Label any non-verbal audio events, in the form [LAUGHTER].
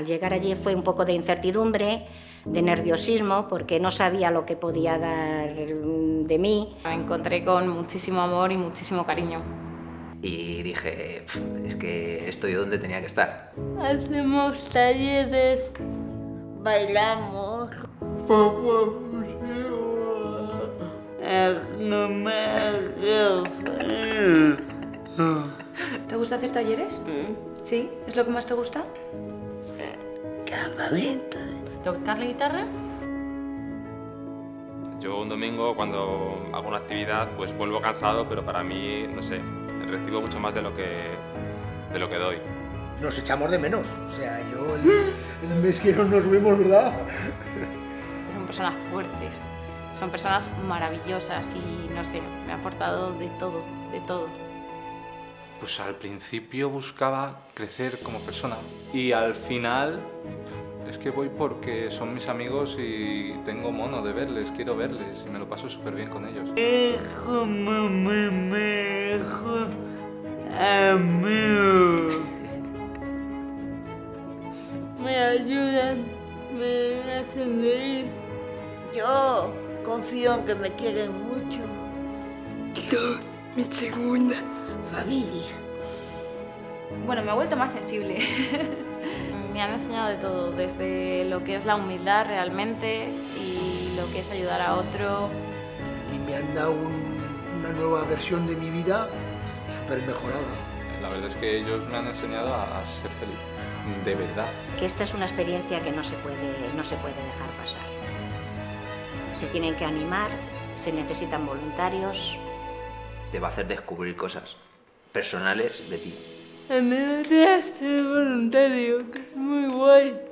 Al llegar allí fue un poco de incertidumbre, de nerviosismo, porque no sabía lo que podía dar mm, de mí. Me encontré con muchísimo amor y muchísimo cariño. Y dije, es que estoy donde tenía que estar. Hacemos talleres. Bailamos. ¿Te gusta hacer talleres? ¿Sí? ¿Es lo que más te gusta? Campamento. ¿Tocar la guitarra? Yo un domingo cuando hago una actividad pues vuelvo cansado, pero para mí, no sé, recibo mucho más de lo que, de lo que doy. Nos echamos de menos. O sea, yo el, el mes que no nos vemos, ¿verdad? Son personas fuertes, son personas maravillosas y no sé, me ha aportado de todo, de todo. Pues al principio buscaba crecer como persona y al final es que voy porque son mis amigos y tengo mono de verles, quiero verles y me lo paso súper bien con ellos. Me ayudan, me hacen reír. Yo confío en que me quieren mucho. mi segunda familia. Bueno, me he vuelto más sensible. [LAUGHS] me han enseñado de todo, desde lo que es la humildad realmente y lo que es ayudar a otro. Y me han dado un- una nueva versión de mi vida súper mejorada. La verdad es que ellos me han enseñado a, a ser feliz, de verdad. Que esta es una experiencia que no se puede, no se puede dejar pasar. Se tienen que animar, se necesitan voluntarios, Te va a hacer descubrir cosas personales de ti. En ser voluntario, que es muy guay.